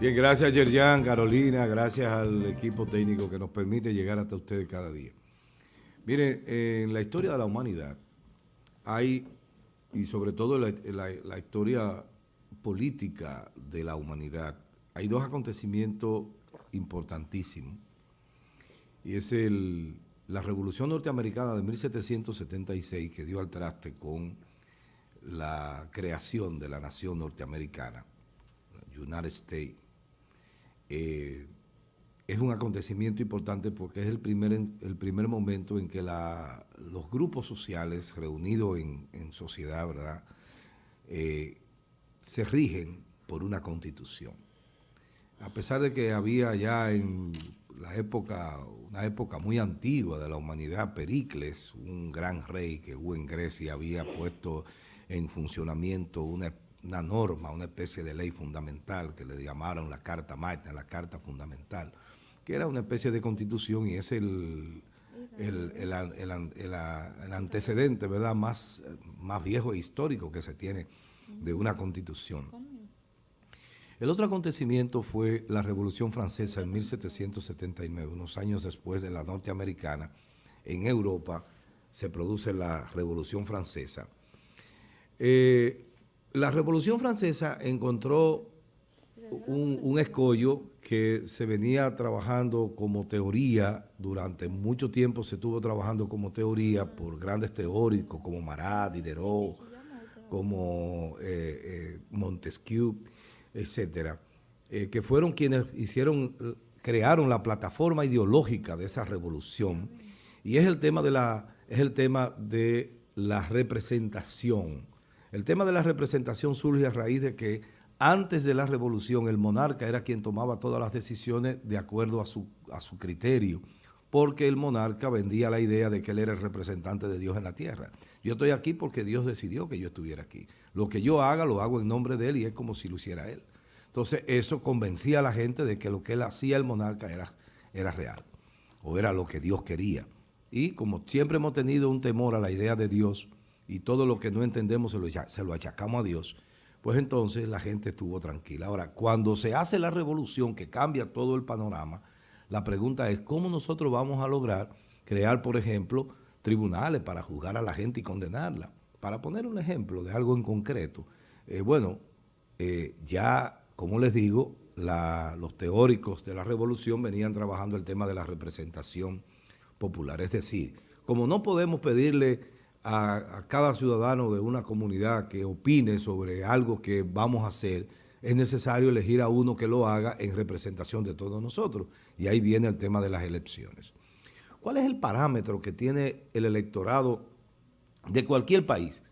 Bien, gracias Yerjan, Carolina, gracias al equipo técnico que nos permite llegar hasta ustedes cada día. Miren, en la historia de la humanidad hay, y sobre todo la, la historia política de la humanidad, hay dos acontecimientos importantísimos. Y es el, la Revolución Norteamericana de 1776 que dio al traste con la creación de la nación norteamericana, United States eh, es un acontecimiento importante porque es el primer, el primer momento en que los grupos sociales reunidos en, sociedad, ¿verdad?, eh, se rigen por una constitución. A pesar de que había ya en la época, una época muy antigua de la humanidad, Pericles, un gran rey que hubo en Grecia, había puesto en funcionamiento una una norma, una especie de ley fundamental que le llamaron la Carta Magna, la Carta Fundamental, que era una especie de constitución y es el, el, antecedente ¿verdad? Más, más viejo e histórico que se tiene de una constitución. El otro acontecimiento fue la Revolución Francesa en 1779, unos años después de la norteamericana. En Europa se produce la Revolución Francesa. Eh, la Revolución Francesa encontró un, escollo que se venía trabajando como teoría, durante mucho tiempo se estuvo trabajando como teoría por grandes teóricos como Marat, Diderot, como eh, eh, Montesquieu, etcétera, eh, que fueron quienes hicieron, crearon la plataforma ideológica de esa revolución, y es el tema de la, es el tema de la representación el tema de la representación surge a raíz de que antes de la revolución el monarca era quien tomaba todas las decisiones de acuerdo a su, a su criterio, porque el monarca vendía la idea de que él era el representante de Dios en la tierra. Yo estoy aquí porque Dios decidió que yo estuviera aquí. Lo que yo haga lo hago en nombre de él y es como si lo hiciera él. Entonces eso convencía a la gente de que lo que él hacía el monarca era, era real o era lo que Dios quería. Y como siempre hemos tenido un temor a la idea de Dios, y todo lo que no entendemos se lo, se lo achacamos a Dios, pues entonces la gente estuvo tranquila. Ahora, cuando se hace la revolución que cambia todo el panorama, la pregunta es cómo nosotros vamos a lograr crear, por ejemplo, tribunales para juzgar a la gente y condenarla. Para poner un ejemplo de algo en concreto, eh, bueno, eh, ya, como les digo, los teóricos de la revolución venían trabajando el tema de la representación popular. Es decir, como no podemos pedirle a, cada ciudadano de una comunidad que opine sobre algo que vamos a hacer, es necesario elegir a uno que lo haga en representación de todos nosotros. Y ahí viene el tema de las elecciones. ¿Cuál es el parámetro que tiene el electorado de cualquier país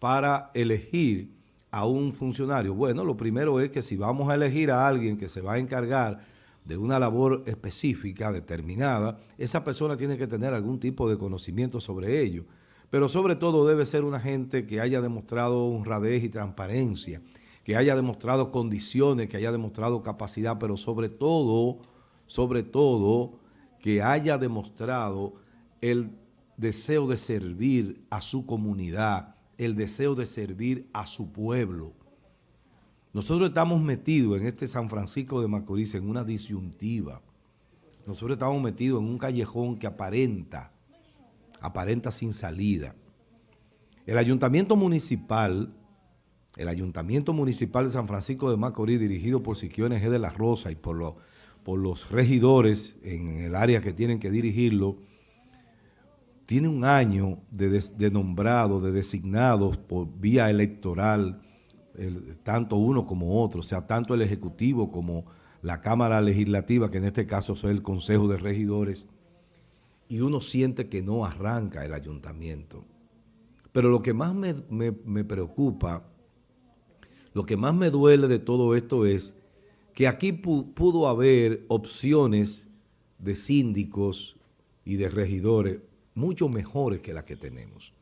para elegir a un funcionario? Bueno, lo primero es que si vamos a elegir a alguien que se va a encargar de una labor específica, determinada, esa persona tiene que tener algún tipo de conocimiento sobre ello pero sobre todo debe ser una gente que haya demostrado honradez y transparencia, que haya demostrado condiciones, que haya demostrado capacidad, pero sobre todo, sobre todo, que haya demostrado el deseo de servir a su comunidad, el deseo de servir a su pueblo. Nosotros estamos metidos en este San Francisco de Macorís en una disyuntiva. Nosotros estamos metidos en un callejón que aparenta aparenta sin salida. El ayuntamiento municipal, el ayuntamiento municipal de San Francisco de Macorís, dirigido por Siquiones G. de la Rosa y por, por los regidores en el área que tienen que dirigirlo, tiene un año de, nombrado, de designados por vía electoral, tanto uno como otro, o sea, tanto el Ejecutivo como la Cámara Legislativa, que en este caso es el Consejo de Regidores, y uno siente que no arranca el ayuntamiento. Pero lo que más me, preocupa, lo que más me duele de todo esto es que aquí pudo haber opciones de síndicos y de regidores mucho mejores que las que tenemos.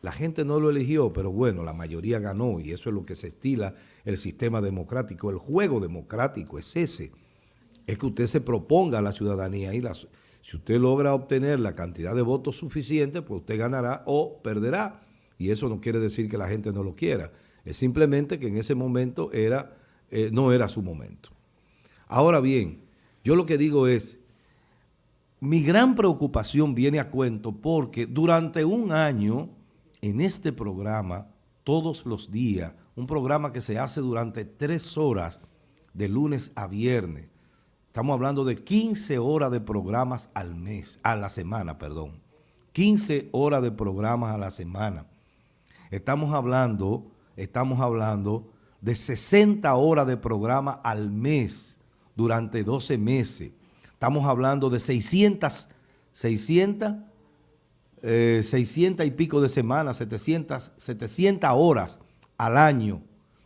La gente no lo eligió, pero bueno, la mayoría ganó y eso es lo que se estila el sistema democrático. El juego democrático es ese, es que usted se proponga a la ciudadanía y la, si usted logra obtener la cantidad de votos suficiente, pues usted ganará o perderá. Y eso no quiere decir que la gente no lo quiera. Es simplemente que en ese momento era, eh, no era su momento. Ahora bien, yo lo que digo es, mi gran preocupación viene a cuento porque durante un año en este programa, todos los días, un programa que se hace durante tres horas de lunes a viernes, estamos hablando de 15 horas de programas al mes, a la semana, perdón, 15 horas de programas a la semana. Estamos hablando, estamos hablando de 60 horas de programa al mes durante 12 meses. Estamos hablando de 600, 600, 600 y pico de semanas, 700, 700 horas al año.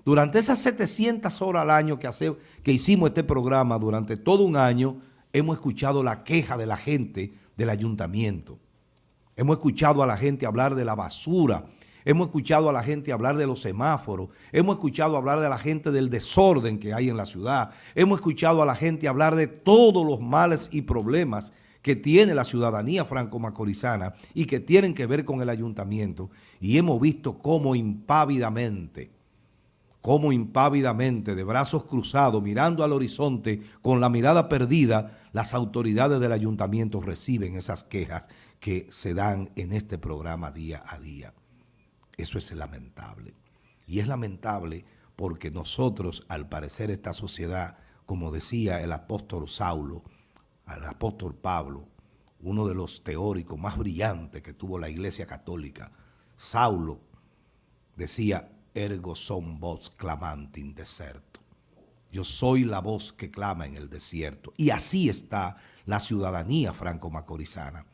Durante esas 700 horas al año que, hace, que hicimos este programa, durante todo un año, hemos escuchado la queja de la gente del ayuntamiento. Hemos escuchado a la gente hablar de la basura, hemos escuchado a la gente hablar de los semáforos, hemos escuchado hablar de la gente del desorden que hay en la ciudad, hemos escuchado a la gente hablar de todos los males y problemas que tiene la ciudadanía franco-macorizana y que tienen que ver con el ayuntamiento. Y hemos visto cómo impávidamente, cómo impávidamente, de brazos cruzados, mirando al horizonte, con la mirada perdida, las autoridades del ayuntamiento reciben esas quejas que se dan en este programa día a día. Eso es lamentable. Y es lamentable porque nosotros, al parecer esta sociedad, como decía el apóstol Saulo, el apóstol Pablo, uno de los teóricos más brillantes que tuvo la iglesia católica, Saulo, decía, ergo son voz clamante in deserto. Yo soy la voz que clama en el desierto. Y así está la ciudadanía franco-macorizana.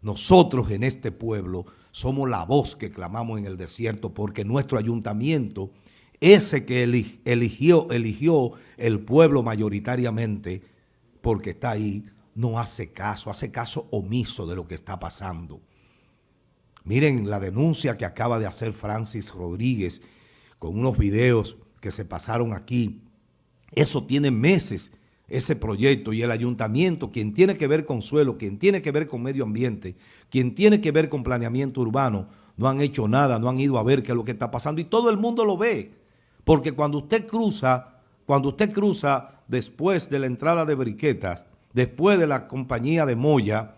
Nosotros en este pueblo somos la voz que clamamos en el desierto porque nuestro ayuntamiento, ese que eligió, eligió el pueblo mayoritariamente, porque está ahí, no hace caso, hace caso omiso de lo que está pasando. Miren la denuncia que acaba de hacer Francis Rodríguez con unos videos que se pasaron aquí. Eso tiene meses ese proyecto y el ayuntamiento, quien tiene que ver con suelo, quien tiene que ver con medio ambiente, quien tiene que ver con planeamiento urbano, no han hecho nada, no han ido a ver qué es lo que está pasando y todo el mundo lo ve. Porque cuando usted cruza, cuando usted cruza después de la entrada de Briquetas, después de la compañía de Moya,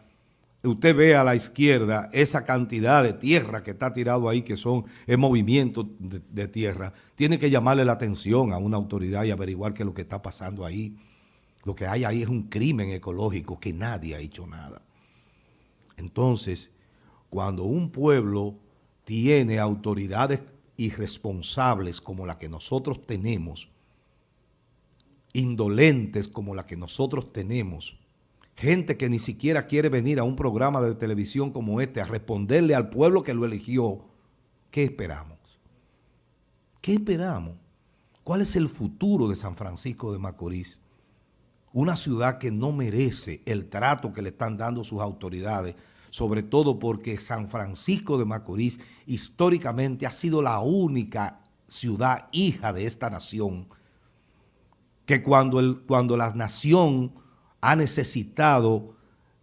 usted ve a la izquierda esa cantidad de tierra que está tirado ahí, que son el movimiento de, de tierra, tiene que llamarle la atención a una autoridad y averiguar qué es lo que está pasando ahí. Lo que hay ahí es un crimen ecológico que nadie ha hecho nada. Entonces, cuando un pueblo tiene autoridades irresponsables como la que nosotros tenemos, indolentes como la que nosotros tenemos, gente que ni siquiera quiere venir a un programa de televisión como este a responderle al pueblo que lo eligió, ¿qué esperamos? ¿Qué esperamos? ¿Cuál es el futuro de San Francisco de Macorís? una ciudad que no merece el trato que le están dando sus autoridades, sobre todo porque San Francisco de Macorís históricamente ha sido la única ciudad hija de esta nación, que cuando, el, cuando la nación ha necesitado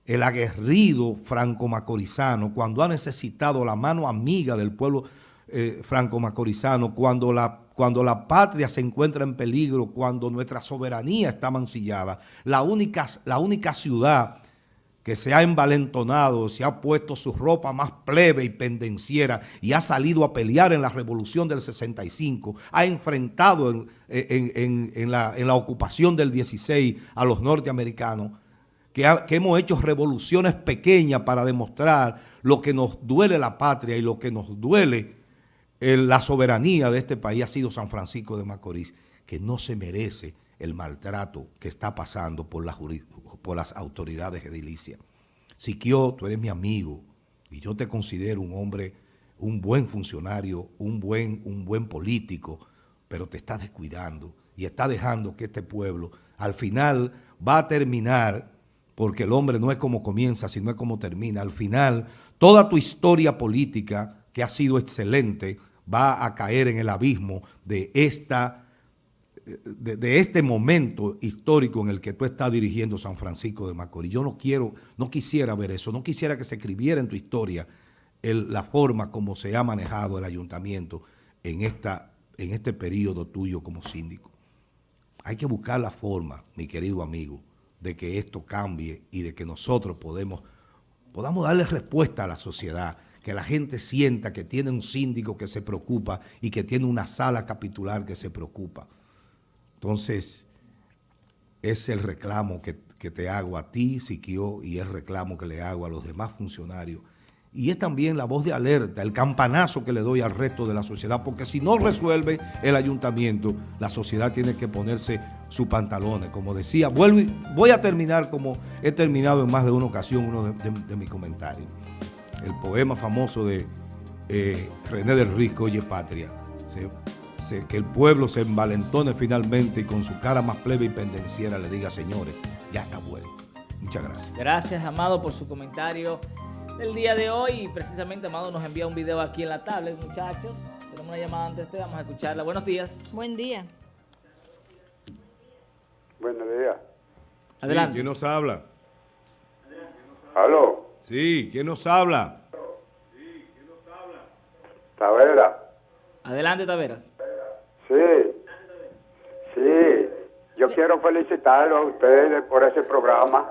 el aguerrido franco-macorizano, cuando ha necesitado la mano amiga del pueblo eh, franco-macorizano, cuando la cuando la patria se encuentra en peligro, cuando nuestra soberanía está mancillada, la única, la única ciudad que se ha envalentonado, se ha puesto su ropa más plebe y pendenciera y ha salido a pelear en la revolución del 65, ha enfrentado en, la, ocupación del 16 a los norteamericanos, que, que hemos hecho revoluciones pequeñas para demostrar lo que nos duele la patria y lo que nos duele la soberanía de este país ha sido San Francisco de Macorís, que no se merece el maltrato que está pasando por, por las autoridades edilicias. Siquio, tú eres mi amigo y yo te considero un hombre, un buen funcionario, un buen, un buen político, pero te estás descuidando y está dejando que este pueblo al final va a terminar, porque el hombre no es como comienza, sino es como termina. Al final, toda tu historia política, que ha sido excelente, va a caer en el abismo de, esta, de, este momento histórico en el que tú estás dirigiendo San Francisco de Macorís. Yo no quiero, no quisiera ver eso, no quisiera que se escribiera en tu historia la forma como se ha manejado el ayuntamiento en, esta, en este periodo tuyo como síndico. hay que buscar la forma, mi querido amigo, de que esto cambie y de que nosotros podamos darle respuesta a la sociedad, que la gente sienta que tiene un síndico que se preocupa y que tiene una sala capitular que se preocupa. Entonces, es el reclamo que, que te hago a ti, Siquio, y es el reclamo que le hago a los demás funcionarios y es también la voz de alerta, el campanazo que le doy al resto de la sociedad, porque si no resuelve el ayuntamiento, la sociedad tiene que ponerse sus pantalones. Como decía, vuelvo voy a terminar como he terminado en más de una ocasión uno de, mis comentarios. El poema famoso de eh, René del Risco, Oye Patria, que el pueblo se envalentone finalmente y con su cara más plebe y pendenciera le diga, señores, ya está bueno. Muchas gracias. Gracias, Amado, por su comentario del día de hoy. Precisamente Amado nos envía un video aquí en la tablet, muchachos. Tenemos una llamada antes de vamos a escucharla. Buenos días. Buen día. Buenos días. Adelante. ¿Quién nos habla? ¿Aló? Sí, ¿quién nos habla? Sí, ¿quién nos habla? Tavera. Adelante, Taveras. Sí. Sí. Yo quiero felicitarlo a ustedes por ese programa.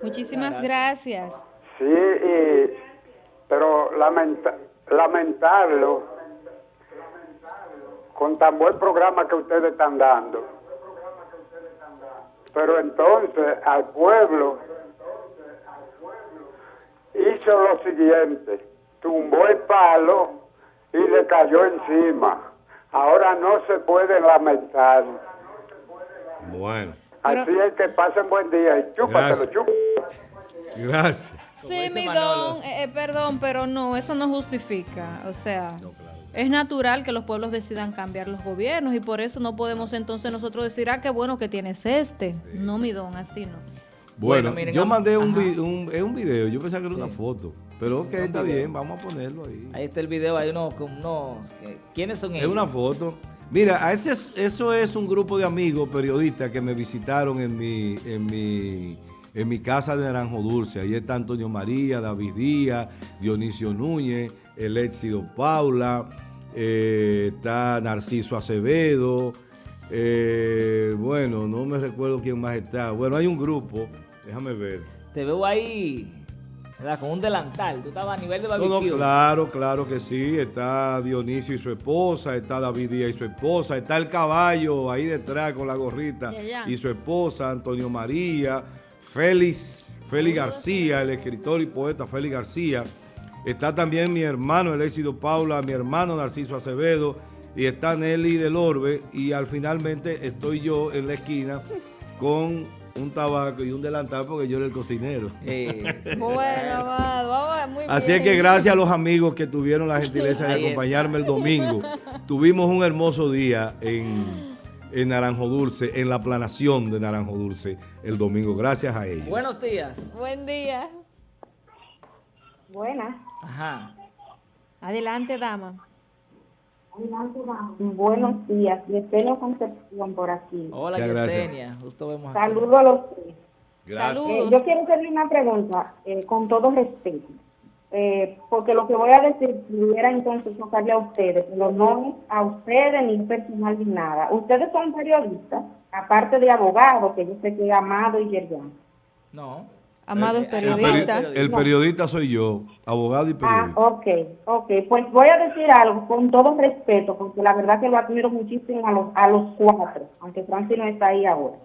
Muchísimas gracias. Sí, pero lamentarlo con tan buen programa que ustedes están dando. Pero entonces al pueblo hizo lo siguiente, tumbó el palo y le cayó encima. Ahora no se puede lamentar. Bueno. Así es que pasen buen día y chúpatelo, chúpatelo. Gracias. Sí, mi don, eh, eh, perdón, pero no, eso no justifica. O sea, es natural que los pueblos decidan cambiar los gobiernos y por eso no podemos entonces nosotros decir, ah, qué bueno que tienes este. No, mi don, así no. Bueno, yo mandé un, un, video, yo pensaba que era una foto. Pero ok, está bien, vamos a ponerlo ahí. Ahí está el video, hay unos, unos ¿quiénes son ellos? Es una foto. Mira, ese eso es un grupo de amigos periodistas que me visitaron en mi, en mi en mi casa de Naranjo Dulce. Ahí está Antonio María, David Díaz, Dionisio Núñez, el Éxido Paula, eh, está Narciso Acevedo, eh, bueno, no me recuerdo quién más está. Bueno, hay un grupo, déjame ver. Te veo ahí... Con un delantal, tú estabas a nivel de barbecue. No, claro, claro que sí. Está Dionisio y su esposa, está David Díaz y su esposa, está el caballo ahí detrás con la gorrita y su esposa, Antonio María, Félix, Félix García, el escritor y poeta Félix García. Está también mi hermano, el éxito Paula, mi hermano Narciso Acevedo, y está Nelly del Orbe, y al finalmente estoy yo en la esquina con un tabaco y un delantal porque yo era el cocinero. bueno, vamos, muy Así es que gracias a los amigos que tuvieron la gentileza de acompañarme el domingo. Tuvimos un hermoso día en en Naranjo Dulce, en la planación de Naranjo Dulce el domingo. Gracias a ellos. Buenos días. Buen día. Buenas. Ajá. Adelante, dama. Buenos días. Yesenia Concepción por aquí. Hola, Yesenia. Justo vemos Saludos a los tres. Gracias. Eh, yo quiero hacerle una pregunta, eh, con todo respeto. Eh, porque lo que voy a decir pudiera entonces tocarle a ustedes, pero no a ustedes ni personal ni nada. Ustedes son periodistas, aparte de abogados, que yo sé que es Amado y Yerjan. No. Amado es periodista. El, periodista soy yo, abogado y periodista. Ah, ok, ok. Pues voy a decir algo con todo respeto, porque la verdad que lo admiro muchísimo a los, a los cuatro, aunque Francis no está ahí ahora.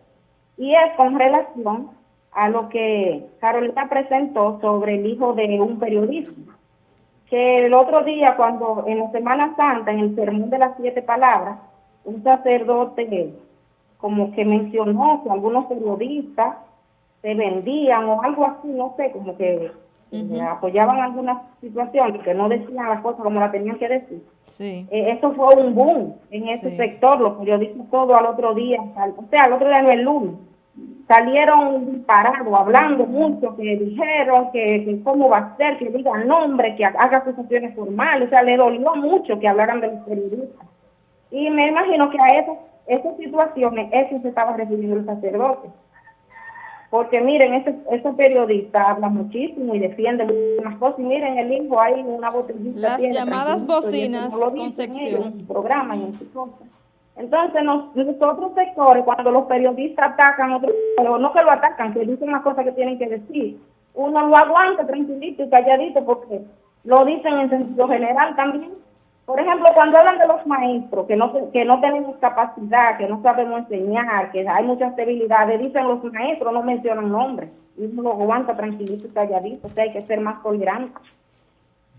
Y es con relación a lo que Carolina presentó sobre el hijo de un periodista. Que el otro día, cuando en la Semana Santa, en el sermón de las siete palabras, un sacerdote como que mencionó que algunos periodistas se vendían o algo así, no sé, como que apoyaban algunas situaciones, que no decían las cosas como la tenían que decir. Sí. Eh, eso fue un boom en ese sector, los periodistas todo al otro día, o sea, al otro día no el lunes salieron parados hablando mucho, que dijeron que, cómo va a ser, que diga nombre, que haga acusaciones formales, o sea, le dolió mucho que hablaran de los periodistas. Y me imagino que a esas, esas situaciones, eso se estaba refiriendo el sacerdote. Porque miren, ese, ese periodista habla muchísimo y defiende muchas cosas. Y miren, el hijo hay una botellita. Las llamadas bocinas, Concepción. En su programa y en su cosa. Entonces, nos, nosotros sectores, cuando los periodistas atacan, otros, no que lo atacan, que dicen las cosas que tienen que decir, uno lo aguanta tranquilito y calladito porque lo dicen en sentido general también. Por ejemplo, cuando hablan de los maestros, que no, que no tenemos capacidad, que no sabemos enseñar, que hay muchas debilidades, dicen los maestros, no mencionan nombres. Y uno lo aguanta tranquilito y calladito, o sea, hay que ser más tolerantes.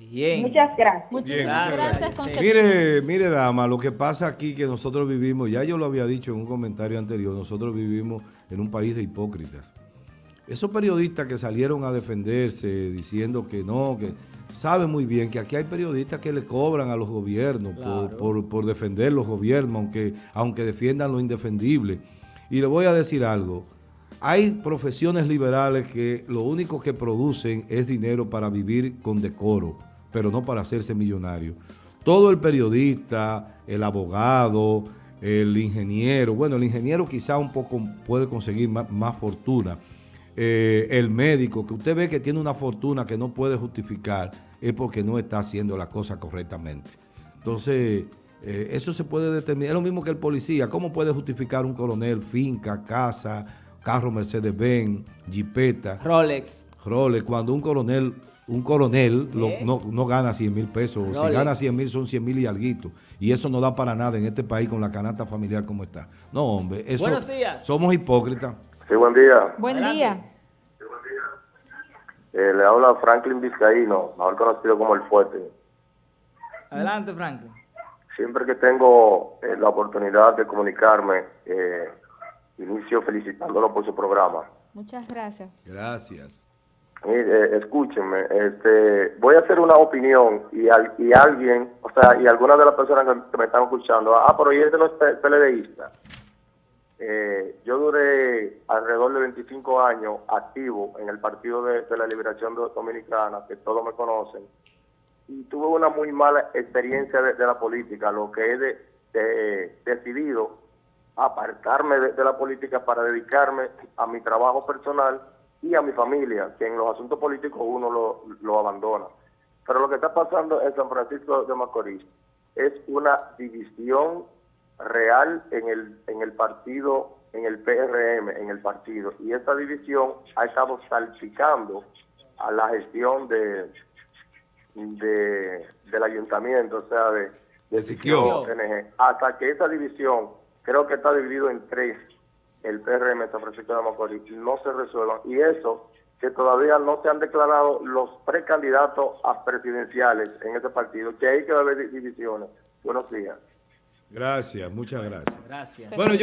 Bien. Muchas gracias. Muchas gracias. Mire, mire, dama, lo que pasa aquí que nosotros vivimos, ya yo lo había dicho en un comentario anterior, nosotros vivimos en un país de hipócritas. Esos periodistas que salieron a defenderse diciendo que no, que saben muy bien que aquí hay periodistas que le cobran a los gobiernos por, por, defender los gobiernos, aunque, aunque defiendan lo indefendible. Y le voy a decir algo, hay profesiones liberales que lo único que producen es dinero para vivir con decoro, pero no para hacerse millonario. Todo el periodista, el abogado, el ingeniero, bueno, el ingeniero quizá un poco puede conseguir más fortuna, eh, el médico, que usted ve que tiene una fortuna que no puede justificar, es porque no está haciendo la cosa correctamente. Entonces, eh, eso se puede determinar. Es lo mismo que el policía. ¿Cómo puede justificar un coronel finca, casa, carro Mercedes-Benz, jipeta? Rolex. Rolex, cuando un coronel un coronel no, gana 100 mil pesos. Si gana 100 mil son 100 mil y algo. Y eso no da para nada en este país con la canasta familiar como está. No, hombre. Eso, Buenos días. Somos hipócritas. Sí, buen día. Buen día. Eh, le habla Franklin Vizcaíno, mejor conocido como El Fuerte. Adelante, Franklin. Siempre que tengo eh, la oportunidad de comunicarme, eh, inicio felicitándolo por su programa. Muchas gracias. Gracias. Mire, escúchenme, este, voy a hacer una opinión y, y alguien, o sea, y algunas de las personas que me están escuchando, ah, pero ¿y este no es PLDista? Eh, yo duré alrededor de 25 años activo en el Partido de, la Liberación Dominicana, que todos me conocen, y tuve una muy mala experiencia de, la política, lo que he de, decidido apartarme de, la política para dedicarme a mi trabajo personal y a mi familia, que en los asuntos políticos uno lo, lo abandona. Pero lo que está pasando en San Francisco de Macorís es una división real en el, en el partido, en el PRM, en el partido. Y esta división ha estado salpicando a la gestión de, de del ayuntamiento, o sea, de, de hasta que esa división, creo que está dividido en tres, el PRM San Francisco de Macorís, no se resuelvan. Y eso, que todavía no se han declarado los precandidatos a presidenciales en ese partido, que hay que haber divisiones. Buenos días. Gracias, muchas gracias. Gracias. Bueno,